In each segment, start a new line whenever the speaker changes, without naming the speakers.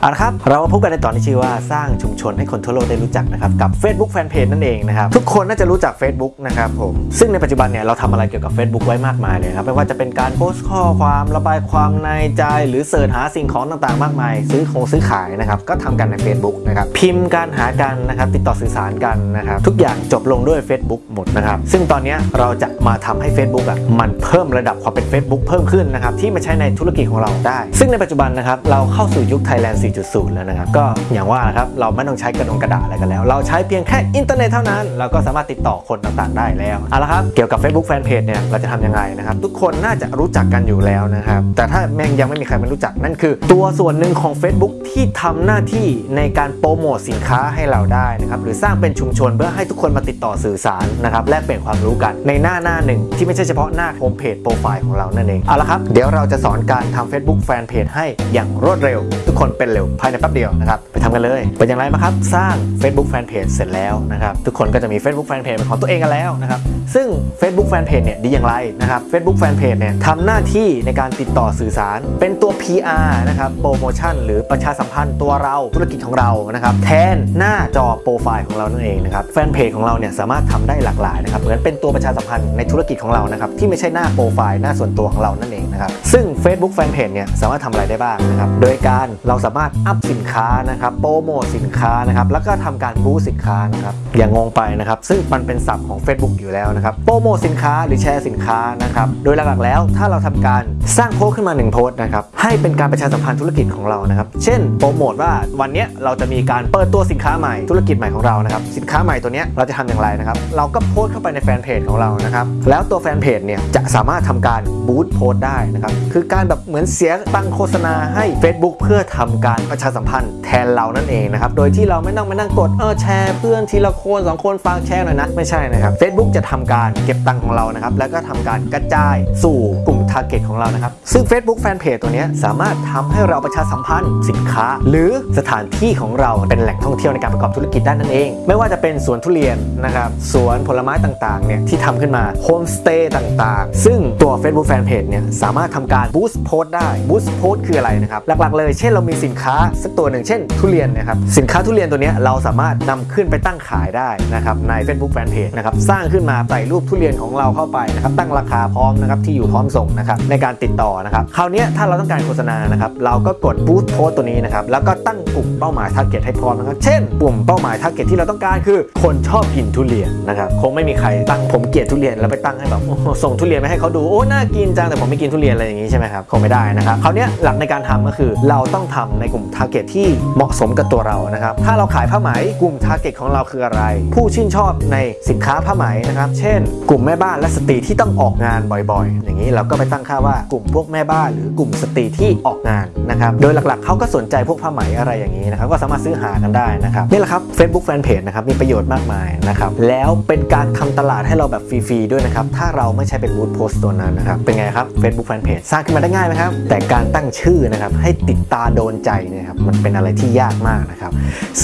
เอาละครับ เรามาพบกันในตอนที่ชื่อว่าสร้างชุมชนให้คนทั่วโลกได้รู้จักนะครับ กับ Facebook Fanpage นั่นเองนะครับ ทุกคนน่าจะรู้จัก Facebook นะครับผม ซึ่งในปัจจุบันเนี่ยเราทำอะไรเกี่ยวกับ Facebook ไว้มากมายเลยครับ ไม่ว่าจะเป็นการโพสต์ข้อความระบายความในใจ หรือเสิร์ชหาสิ่งของต่างๆ มากมาย ซื้อของซื้อขายนะครับ ก็ทำกันใน Facebook นะครับ พิมพ์การหากันนะครับ ติดต่อสื่อสารกันนะครับ ทุกอย่างจบลงด้วย Facebook หมดนะครับ ซึ่งตอนนี้เราจะมาทำให้ Facebook อะมันเพิ่มระดับความเป็น Facebook เพิ่มขึ้นนะครับที่มาใช้ในธุรกิจของเราได้ ซึ่งในปัจจุบันนะครับเราเข้าสู่ยุค Thailand 4.0 แล้วนะครับ ก็อย่างว่านะครับ เราไม่ต้องใช้กระดงกระดาษอะไรกันแล้ว เราใช้เพียงแค่อินเทอร์เน็ตเท่านั้น เราก็สามารถติดต่อคนต่างๆ ได้แล้ว เอาละครับ เกี่ยวกับ Facebook Fanpage เนี่ย เราจะทำยังไงนะครับ ทุกคนน่าจะรู้จักกันอยู่แล้วนะครับ แต่ถ้าแม่งยังไม่มีใครไม่รู้จัก นั่นคือ ตัวส่วนหนึ่งของ Facebook ที่ทำหน้าที่ในการโปรโมทสินค้าให้เราได้นะครับ หรือสร้างเป็นชุมชนเพื่อให้ทุกคนมาติดต่อสื่อสารนะครับ แลกเปลี่ยนความรู้กันในหน้าหน้าหนึ่งที่ไม่ใช่เฉพาะหน้าโฮมเพจโปรไฟล์ของเรานั่นเอง เอาละครับ เดี๋ยวเราจะสอนการทำ Facebook Fanpage ให้อย่างรวดเร็ว ทุกคนเป็นเร็วภายในแป๊บเดียวนะครับไปทำกันเลย เป็นอย่างไรบ้าครับ สร้าง Facebook Fanpage เสร็จแล้วนะครับทุกคนก็จะมี Facebook Fanpage เป็นของตัวเองกันแล้วนะครับซึ่ง Facebook Fanpage เนี่ยดีอย่างไรนะครับ Facebook Fanpage เนี่ยทำหน้าที่ในการติดต่อสื่อสาร เป็นตัว PR นะครับโปรโมชั่นหรือประชาสัมพันธ์ตัวเราธุรกิจของเรานะครับแทนหน้าจอโปรไฟล์ของเรานั่นเองนะครับแฟนเพจของเราเนี่ยสามารถทำได้หลากหลายนะครับเหมือนเป็นตัวประชาสัมพันธ์ในธุรกิจของเรานะครับที่ไม่ใช่หน้าโปรไฟล์หน้าส่วนตัวของเรานั่น องนะครับ ซึ่ง Facebook Fanpage เนี่ยสามารถทำอะไรได้บ้างนะครับ โดยการเราสามารถอัพสินค้านะครับ โปรโมทสินค้านะครับ แล้วก็ทำการบูสสินค้านะครับ อย่างงงไปนะครับ ซึ่งมันเป็นศัพท์ของ Facebook อยู่แล้วนะครับ โปรโมทสินค้าหรือแชร์สินค้านะครับ โดยหลักๆแล้วถ้าเราทำการสร้างโพสต์ขึ้นมา1โพสต์นะครับ ให้เป็นการประชาสัมพันธ์ธุรกิจของเรานะครับ เช่น โปรโมทว่าวันนี้เราจะมีการเปิดตัวสินค้าใหม่ธุรกิจใหม่ของเรานะครับ สินค้าใหม่ตัวเนี้ยเราจะทำอย่างไรนะครับ เราก็โพสต์เข้าไปในแฟนเพจของเรานะครับ แล้วตัวแฟนเพจเนี่ยจะสามารถทำการบูสต์โพสต์ได้นะครับ คือการแบบเหมือนเสียตังโฆษณาให้ Facebook เพื่อทำการประชาสัมพันธ์แทนเรานั่นเองนะครับ โดยที่เราไม่ต้องมานั่งกดเออแชร์เพื่อนทีละคนสองคนฟังแชร์หน่อยนะไม่ใช่นะครับ Facebook จะทำการเก็บตังค์ของเรานะครับแล้วก็ทำการกระจายสู่กลุ่ม Target ของเรานะครับซึ่ง Facebook Fanpage ตัวนี้สามารถทำให้เราประชาสัมพันธ์สินค้า หรือสถานที่ของเราเป็นแหล่งท่องเที่ยวในการประกอบธุรกิจได้นั่นเอง ไม่ว่าจะเป็นสวนทุเรียนนะครับสวนผลไม้ต่างๆเนี่ยที่ทำขึ้นมาโฮมสเตย์ต่างๆ ซึ่งตัว Facebook Fanpage เนี่ยสามารถทำการบูสต์โพสต์ได้บูสต์โพสต์คืออะไรนะครับ หลักๆเลยเช่นเรามีสินค้าสักตัวหนึ่งเช่น ทุเรียนนะครับสินค้าทุเรียนตัวนี้เราสามารถนำขึ้นไปตั้งขายได้นะครับใน Facebook Fanpage นะครับสร้างขึ้นมาใส่รูปทุเรียนของเราเข้าไปนะครับตั้งราคาพร้อมนะครับที่อยู่พร้อมส่งนะครับในการติดต่อนะครับคราวนี้ถ้าเราต้องการโฆษณานะครับเราก็กดบูสต์โพสต์ตัวนี้นะครับแล้วก็ตั้งกลุ่มเป้าหมาย target ให้พร้อมนะครับเช่นกลุ่มเป้าหมาย target ที่เราต้องการคือคนชอบกินทุเรียนนะครับคงไม่มีใครตั้งผมเกลียดทุเรียนแล้วไปตั้งให้แบบส่งทุเรียนไปให้เขาดูโอ้น่ากินจังแต่ผมไม่กินทุเรียนอะไรอย่างนี้ใช่ไหมครับคงไม่ได้นะครับคราวนี้หลักในการทำก็คือเราต้องทำในกลุ่ม target ที่เหมาะสมกับตัวเรานะครับถ้าเราขายผ้าไหมกลุ่ม target ของเราคืออะไร ผู้ชื่นชอบในสินค้าผ้าไหมนะครับเช่น กลุ่มแม่บ้านและสตรีที่ต้องออกงานบ่อยๆ อย่างนี้เราก็ไปตั้งค่าว่ากลุ่มพวกแม่บ้านหรือกลุ่มสตรีที่ออกงานนะครับโดยหลักๆเขาก็สนใจพวกผ้าไหมอะไรอย่างนี้นะครับก็สามารถซื้อหากันได้นะครับนี่แหละครับ Facebook Fanpage นะครับมีประโยชน์มากมายนะครับแล้วเป็นการทำตลาดให้เราแบบฟรีๆด้วยนะครับถ้าเราไม่ใช่เป็นบูธโพสต์ตัวนั้นนะครับเป็นไงครับ Facebook Fanpage สร้างขึ้นมาได้ง่ายไหมครับ แต่การตั้งชื่อนะครับให้ติดตาโดนใจนี่ยครับมันเป็นอะไรที่ยากมากนะครับ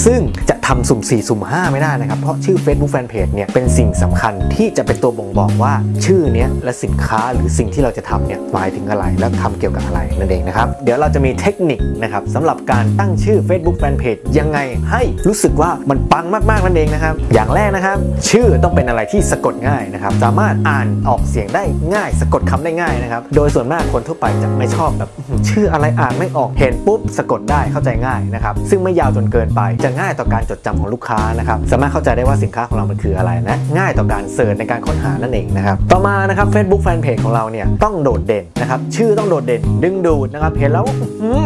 ซึ่งจะทำสุ่ม 4 สุ่ม 5 ไม่ได้นะครับ เพราะชื่อ Facebook Fanpage เนี่ยเป็นสิ่งสำคัญที่จะเป็นตัวบ่งบอกว่าชื่อเนี้ยและสินค้าหรือสิ่งที่เราจะทำเนี่ยหมายถึงอะไร และทำเกี่ยวกับอะไรนั่นเองนะครับ เดี๋ยวเราจะมีเทคนิคนะครับสำหรับการตั้งชื่อ Facebook Fanpage ยังไงให้รู้สึกว่ามันปังมากๆนั่นเองนะครับ อย่างแรกนะครับ ชื่อต้องเป็นอะไรที่สะกดง่ายนะครับสามารถอ่านออกเสียงได้ง่าย สะกดคำได้ง่ายนะครับโดยยส่วนมากคนทั่วไปจะไม่ชอบแบบชื่ออะไรอ่านไม่ออกเห็นปุ๊บสะกดได้เข้าใจง่ายนะครับซึ่งไม่ยาวจนเกินไปจะง่ายต่อการจดจำของลูกค้านะครับสามารถเข้าใจได้ว่าสินค้าของเรามันคืออะไรและง่ายต่อการ search ในการค้นหานั่นเองนะครับต่อมานะครับ Facebook Fanpage ของเราเนี่ยต้องโดดเด่นนะครับชื่อต้องโดดเด่น ดึงดูดนะครับเห็นแล้ว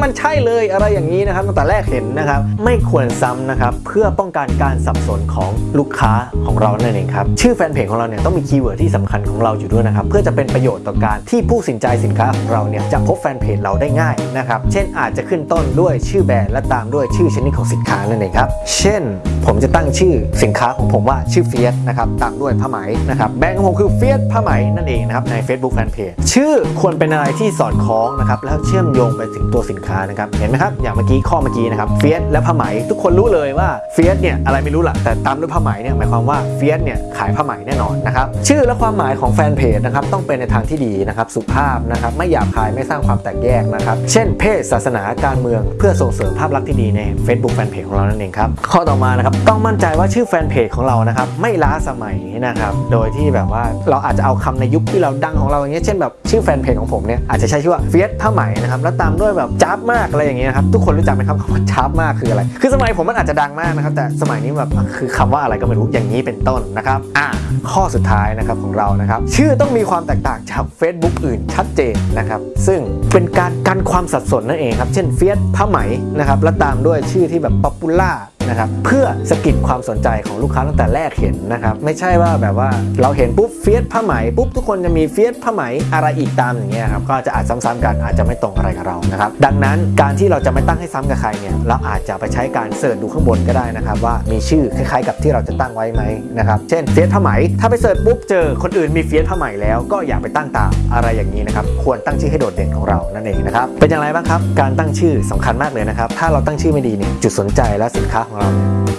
มันใช่เลยอะไรอย่างนี้นะครับตั้งแต่แรกเห็นนะครับไม่ควรซ้ำนะครับเพื่อป้องกันการสับสนของลูกค้าของเรานั่นเองครับชื่อแฟนเพจของเราเนี่ยต้องมี keyword ที่สำคัญของเราอยู่ด้วยนะครับเพื่อจะเป็นประโยชน์ต่อการที่ผู้สนใจสินค้าของเราเนี่ยจะพบแฟนเพจเราได้ง่ายนะครับเช่นอาจจะขึ้นต้นด้วยชื่อแบรนด์และตามด้วยชื่อชนิดของสินค้านั่นเองครับเช่น ผมจะตั้งชื่อสินค้าของผมว่าชื่อเฟียสนะครับตามด้วยผ้าไหมนะครับแบรนด์ของผมคือเฟียสผ้าไหมนั่นเองนะครับใน Facebook Fanpage ชื่อควรเป็นอะไรที่สอดคล้องนะครับแล้วเชื่อมโยงไปถึงตัวสินค้านะครับเห็นไหมครับอย่างเมื่อกี้ข้อเมื่อกี้นะครับเฟียสและผ้าไหมทุกคนรู้เลยว่าเฟียสเนี่ยอะไรไม่รู้ละแต่ตามด้วยผ้าไหมเนี่ยหมายความว่าเฟียสเนี่ยขายผ้าไหมแน่นอนนะครับชื่อและความหมายของแฟนเพจนะครับต้องเป็นในทางที่ดีนะครับสุภาพนะครับไม่หยาบคายไม่สร้างความแตกแยกนะครับ เช่นเพศศาสนาการเมืองเพื่อส่งเสริมภาพลักษณ์ที่ดีใน Facebook แฟนเพจของเรานั่นเองครับข้อต่อมานะครับต้องมั่นใจว่าชื่อแฟนเพจของเรานะครับไม่ล้าสมัยนะครับโดยที่แบบว่าเราอาจจะเอาคำในยุคที่เราดังของเราอย่างเงี้ยเช่นแบบชื่อแฟนเพจของผมเนี่ยอาจจะใช้ชื่อว่าเฟียสผ้าไหมนะครับแล้วตามด้วยแบบจ้าบมากอะไรอย่างเงี้ยครับทุกคนรู้จักไหมครับคำว่าจ้าบมากคืออะไร คือสมัยผมมันอาจจะดังมากนะครับแต่สมัยนี้แบบคือคำว่าอะไรก็ไม่รู้อย่างนี้เป็นต้นนะครับอะข้อสุดท้ายนะครับของเรานะครับชื่อต้องมีความแตกต่างจาก Facebook อื่นชัดเจนนะครับซึ่งเป็นการกันความสับสนนั่นเองครับ เช่นเฟียสผ้าไหมนะครับและตามด้วยชื่อที่แบบ popular นะครับเพื่อสะกิดความสนใจของลูกค้าตั้งแต่แรกเห็นนะครับไม่ใช่ว่าแบบว่าเราเห็นปุ๊บเฟียสผ้าไหมปุ๊บทุกคนจะมีเฟียสผ้าไหมอะไรอีกตามอย่างเงี้ยครับก็จะอาจซ้ำๆกันอาจจะไม่ตรงอะไรกับเรานะครับดังนั้นการที่เราจะไม่ตั้งให้ซ้ำกับใครเนี่ยเราอาจจะไปใช้การ search ดูข้างบนก็ได้นะครับว่ามีชื่อคล้ายๆ กับที่เราจะตั้งไว้ไหมนะครับเช่นเฟียสผ้าไหมถ้าไป search ปุ๊บเจอคนอื่นมีเฟียสผ้าไหมแล้วก็อย่าไปตั้งตามอะไรอย่างนี้นะครับควรตั้งชื่อให้โดดเด่นของเรานั่นเองนะครับเป็นอย่างไรบ้างครับการตั้งชื่อสำคัญมากเลยนะครับถ้าเราตั้งชื่อไม่ดีเนี่ยจุดสนใจและสินค้าของเรา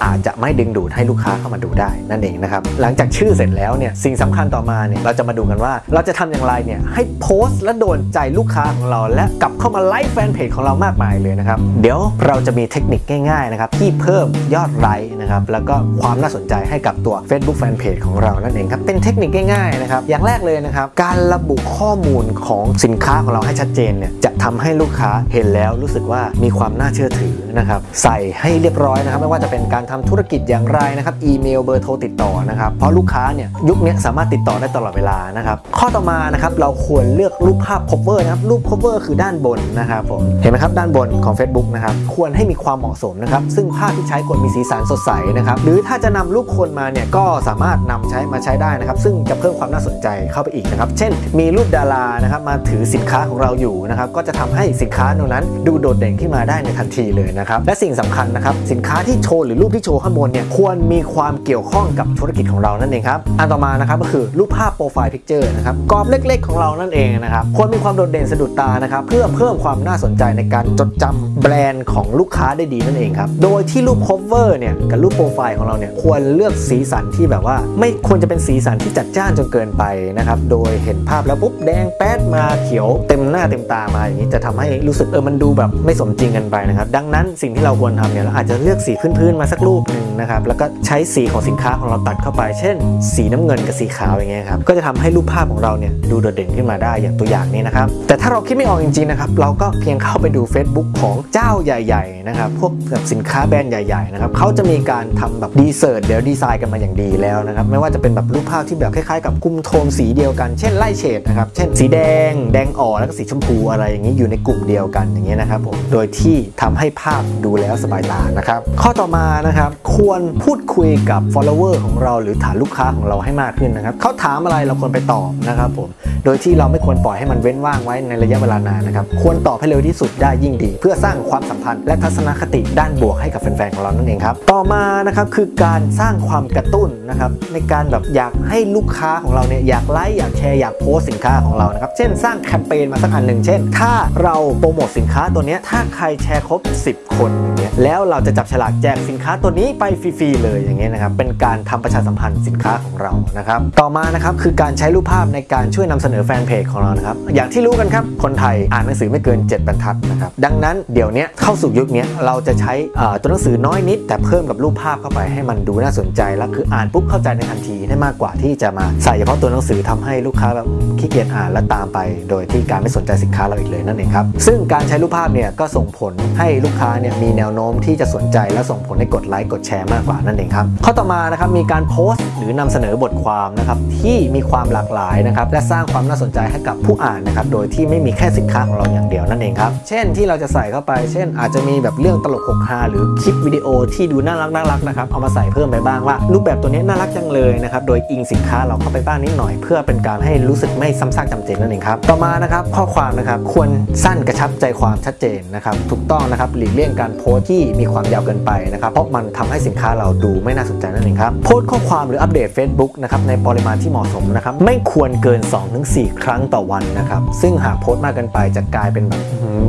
อาจจะไม่ดึงดูดให้ลูกค้าเข้ามาดูได้นั่นเองนะครับ หลังจากชื่อเสร็จแล้วเนี่ยสิ่งสำคัญต่อมาเนี่ยเราจะมาดูกันว่า เราจะทำอย่างไรเนี่ยให้โพสต์และโดนใจลูกค้าของเรา และกลับเข้ามาไลค์แฟนเพจของเรามากมายเลยนะครับ เดี๋ยวเราจะมีเทคนิคง่ายๆนะครับที่เพิ่มยอดไลค์นะครับแล้วก็ความน่าสนใจให้กับตัว Facebook Fanpage ของเรานั่นเองครับเป็นเทคนิคง่ายๆนะครับอย่างแรกเลยนะครับการระบุข้อมูลของสินค้าของเราให้ชัดเจนเนี่ยจะ ทำให้ลูกค้าเห็นแล้วรู้สึกว่ามีความน่าเชื่อถือนะครับใส่ให้เรียบร้อยนะครับไม่ว่าจะเป็นการทำธุรกิจอย่างไรนะครับอีเมลเบอร์โทรติดต่อนะครับเพราะลูกค้าเนี่ยยุคนี้สามารถติดต่อได้ตลอดเวลานะครับข้อต่อมานะครับเราควรเลือกรูปภาพ cover นะครับรูป cover คือด้านบนนะครับผมเห็นไหมครับด้านบนของ Facebook นะครับควรให้มีความเหมาะสมนะครับซึ่งภาพที่ใช้ควรมีสีสันสดใสนะครับหรือถ้าจะนำรูปคนมาเนี่ยก็สามารถนำใช้มาใช้ได้นะครับซึ่งจะเพิ่มความน่าสนใจเข้าไปอีกนะครับเช่น มีรูปดารานะครับมาถือสินค้าของเราอยู่นะครับก็จะทำให้สินค้าตรงนั้น ดูโดดเด่นขึ้นมาได้ในทันทีเลยนะครับและสิ่งสำคัญนะครับสินค้าที่โชว์หรือรูปที่โชว์ข้างบนเนี่ยควรมีความเกี่ยวข้องกับธุรกิจของเรานั่นเองครับอันต่อมานะครับก็คือรูปภาพ profile picture นะครับกรอบเล็ก ๆ ของเรานั่นเองนะครับควรมีความโดดเด่นสะดุดตานะครับเพื่อเพิ่มความน่าสนใจในการจดจำแบรนด์ของลูกค้าได้ดีนั่นเองครับโดยที่รูป cover เนี่ยกับรูปโปรไฟล์ของเราเนี่ยควรเลือกสีสันที่แบบว่า ไม่ควรจะเป็นสีสันที่จัดจ้านจนเกินไปนะครับโดยเห็นภาพแล้วปุ๊บแดงแป๊ดมาเขียวเต็มหน้าเต็มตามาอย่างนี้จะทำให้รู้สึกเออมันดูแบบไม่สมจริงกันไปนะครับ ดังนั้นสิ่งที่เราควรทำเนี่ยเราอาจจะเลือกสีพื้นๆมาสักรูปหนึ่งนะครับแล้วก็ใช้สีของสินค้าของเราตัดเข้าไป เช่น สีน้ำเงินกับสีขาวอย่างเงี้ยครับก็จะทำให้รูปภาพของเราเนี่ยดูโดดเด่นขึ้นมาได้อย่างตัวอย่างนี้นะครับแต่ถ้าเราคิดไม่ออกจริงๆนะครับเราก็เพียงเข้าไปดู Facebook ของเจ้าใหญ่ๆนะครับพวกแบบสินค้าแบรนด์ใหญ่ๆนะครับเขาจะมีการทำแบบดีเซอร์เดี๋ยวดีไซน์กันมาอย่างดีแล้วนะครับไม่ว่าจะเป็นแบบรูปภาพที่แบบคล้ายๆ กับคุมโทนสีเดียวกันเช่นไล่เฉดนะครับเช่นสีแดง แดงอ่อนแล้วก็สีชมพูอะไรอย่างนี้อยู่ในกลุ่มเดียวกันอย่างเงี้ยนะครับผมโดยที่ทำให้ภาพดูแล้วสบายตานะครับ ข้อต่อมานะครับควรพูดคุยกับ follower ของเราหรือฐานลูกค้าของเราให้มากขึ้นนะครับเขาถามอะไรเราควรไปตอบนะครับผมโดยที่เราไม่ควรปล่อยให้มันเว้นว่างไว้ในระยะเวลานานนะครับควรตอบให้เร็วที่สุดได้ยิ่งดี เพื่อสร้างความสัมพันธ์และทัศนคติด้านบวกให้กับแฟนๆของเรานั่นเองครับต่อมานะครับคือการสร้างความกระตุ้นนะครับในการแบบอยากให้ลูกค้าของเราเนี่ยอยากไลค์อยากแชร์อยากโพสสินค้าของเรานะครับเช่นสร้างแคมเปญมาสักอันหนึ่งเช่น ถ้าเราโปรโมทสินค้าตัวนี้ถ้าใครแชร์ครบ 10 คนอย่างเงี้ยแล้วเราจะจับฉลากแจกสินค้าตัวนี้ไปฟรีๆเลยอย่างเงี้ยนะครับเป็นการทำประชาสัมพันธ์สินค้าของเรานะครับต่อมานะครับคือการใช้รูปภาพในการช่วยนำเสนอแฟนเพจของเรานะครับอย่างที่รู้กันครับคนไทยอ่านหนังสือไม่เกิน 7 บรรทัดนะครับดังนั้นเดี๋ยวนี้เข้าสู่ยุคนี้เราจะใช้ตัวหนังสือน้อยนิด แต่เพิ่มกับรูปภาพเข้าไปให้มันดูน่าสนใจแล้วคืออ่านปุ๊บเข้าใจในทันทีได้มากกว่าที่จะมาใส่เฉพาะตัวหนังสือทำให้ลูกค้าแบบขี้เกียจอ่านแล้วตามไป โดยที่การไม่สนใจสินค้าเราอีกเลยนั่นเองครับ ซึ่งการใช้รูปภาพเนี่ยก็ส่งผลให้ลูกค้าเนี่ยมีแนวโน้มที่จะสนใจและส่งผลให้กดไลค์กดแชร์มากกว่านั่นเองครับ ข้อต่อมานะครับมีการโพสต์หรือนำเสนอบทความนะครับที่มีความหลากหลายนะครับและสร้างความน่าสนใจให้กับผู้อ่านนะครับโดยที่ไม่มีแค่สินค้าของเราอย่างเดียวนั่นเองครับเช่นที่เราจะใส่เข้าไป เช่น อาจจะมีแบบเรื่องตลกหกฮาหรือคลิปวิดีโอที่ดูน่ารักน่ารักนะครับเอามาใส่เพิ่มไปบ้างว่า รูปแบบตัวนี้น่ารักจังเลยนะครับโดยอิงสินค้าเราเข้าไปบ้างนิดหน่อย เพื่อเป็นการให้รู้สึกไม่ซ้ำซากจำเจนั่นเองครับต่อมานะครับข้อความนะครับควรสั้นกระชับใจความชัดเจนนะครับถูกต้องนะครับหลีกเลี่ยงการโพสต์ที่มีความยาวเกินไปนะครับเพราะมันทำให้สินค้าเราดูไม่น่าสนใจนั่นเองครับโพสต์ข้อความหรืออัปเดต Facebook นะครับในปริมาณที่เหมาะสมนะครับไม่ควรเกิน 2-4 ครั้งต่อวันนะครับซึ่งหากโพสต์มากเกินไปจะกลายเป็น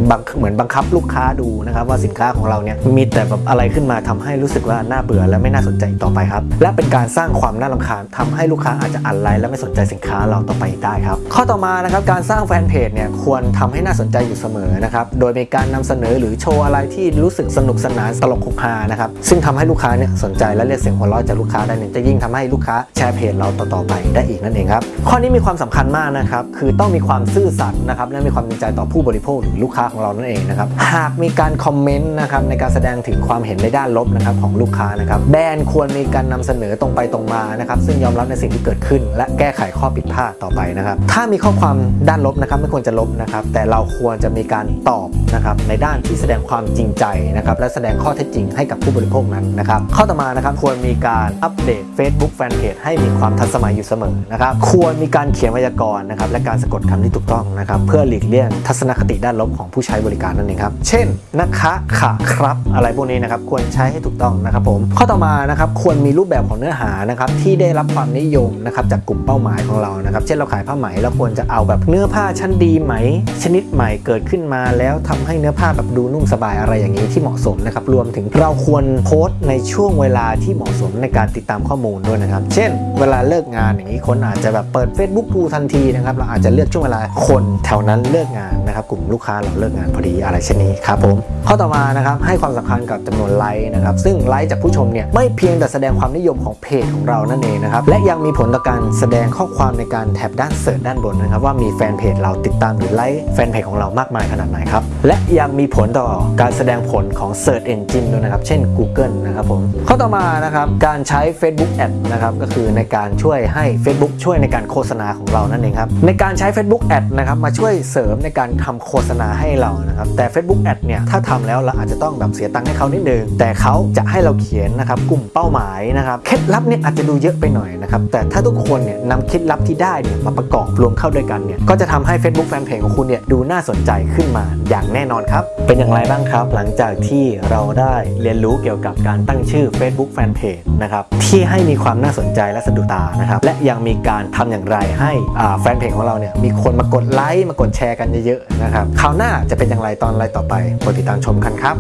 แบบเหมือนบังคับลูกค้าดูนะครับว่าสินค้าของเราเนี่ยมีแต่แบบอะไรขึ้นมาทำให้รู้สึกว่าน่าเบื่อและไม่น่าสนใจต่อไปครับและเป็นการสร้างความน่ารำคาญทำให้ลูกค้าอาจจะอันไลค์และไม่สนใจสินค้าเราต่อไปได้ครับข้อต่อมานะครับการสร้างแฟนเพจเนี่ยควรทำให้น่าน่าสนใจอยู่เสมอนะครับ โดยมีการนำเสนอหรือโชว์อะไรที่รู้สึกสนุกสนานตลกคุกฮานะครับ ซึ่งทำให้ลูกค้าเนี่ยสนใจและเรียกเสียงหัวเราะจากลูกค้าได้เนี่ยจะยิ่งทำให้ลูกค้าแชร์เพจเราต่อๆไปได้อีกนั่นเองครับ ข้อนี้มีความสำคัญมากนะครับ คือต้องมีความซื่อสัตย์นะครับ และมีความจริงใจต่อผู้บริโภคหรือลูกค้าของเรานั่นเองนะครับ หากมีการคอมเมนต์นะครับในการแสดงถึงความเห็นในด้านลบนะครับของลูกค้านะครับ แบรนด์ควรมีการนำเสนอตรงไปตรงมานะครับ ซึ่งยอมรับในสิ่งที่เกิดขึ้น และแก้ไขข้อผิดพลาดต่อไปนะครับ ถ้ามีข้อความด้านลบนะครับไม่ควรจะลบนะครับ แต่เราควรจะมีการตอบนะครับในด้านที่แสดงความจริงใจนะครับและแสดงข้อเท็จจริงให้กับผู้บริโภคนั้นนะครับข้อต่อมานะครับควรมีการอัปเดต Facebook Fanpage ให้มีความทันสมัยอยู่เสมอนะครับควรมีการเขียนไวยากรณ์นะครับและการสะกดคำที่ถูกต้องนะครับเพื่อหลีกเลี่ยงทัศนคติด้านลบของผู้ใช้บริการนั่นเองครับเช่นนะคะค่ะครับ อะไรพวกนี้นะครับควรใช้ให้ถูกต้องนะครับผมข้อต่อมานะครับควรมีรูปแบบของเนื้อหานะครับที่ได้รับความนิยมนะครับจากกลุ่มเป้าหมายของเรานะครับเช่นเราขายผ้าไหมเราควรจะเอาแบบเนื้อผ้าชั้นดีไหม ชนิดใหม่เกิดขึ้นมาแล้วทำให้เนื้อผ้าแบบดูนุ่มสบายอะไรอย่างนี้ที่เหมาะสมนะครับรวมถึงเราควรโพสต์ในช่วงเวลาที่เหมาะสมในการติดตามข้อมูลด้วยนะครับ เช่น เวลาเลิกงานอย่างนี้คนอาจจะแบบเปิด Facebook ดูทันทีนะครับเราอาจจะเลือกช่วงเวลาคนแถวนั้นเลิกงานนะครับกลุ่มลูกค้าเราเลิกงานพอดีอะไรเช่นนี้ครับผมข้อต่อมานะครับให้ความสำคัญกับจำนวนไลค์นะครับซึ่งไลค์จากผู้ชมเนี่ยไม่เพียงแต่แสดงความนิยมของเพจของเรานั่นเองนะครับและยังมีผลต่อการแสดงข้อความในการแท็บด้านเสิร์ชด้านบนนะครับว่ามีแฟนเพจเราติดตามหรือไลค์แฟนเพจของเรามากมายขนาดไหนครับ และยังมีผลต่อการแสดงผลของ Search Engine ด้วยนะครับ เช่น Google นะครับผม ข้อต่อมานะครับ การใช้ Facebook Ad นะครับก็คือในการช่วยให้ Facebook ช่วยในการโฆษณาของเรานั่นเองครับ ในการใช้ Facebook Ad นะครับมาช่วยเสริมในการทำโฆษณาให้เรานะครับแต่ Facebook Ad เนี่ยถ้าทำแล้วเราอาจจะต้องแบบเสียตังค์ให้เขานิดนึงแต่เขาจะให้เราเขียนนะครับกลุ่มเป้าหมายนะครับเคล็ดลับเนี่ยอาจจะดูเยอะไปหน่อยนะครับแต่ถ้าทุกคนเนี่ยนำเคล็ดลับที่ได้เนี่ยมาประกอบรวมเข้าด้วยกันเนี่ยก็จะทำให้ Facebook Fanpage ของคุณเนี่ยดูน่าสนใจขึ้นมาอย่างแน่นอนครับ เป็นอย่างไรบ้างครับ หลังจากที่เราได้เรียนรู้เกี่ยวกับการตั้งชื่อ Facebook Fanpage นะครับที่ให้มีความน่าสนใจและสะดุดตานะครับและยังมีการทำอย่างไรให้อ่าแฟนเพจของเราเนี่ยมีคนมากดไลค์มากดแชร์กันเยอะๆนะครับคราวหน้าจะเป็นอย่างไรตอนอะไรต่อไปกดติดตามชมกันครับ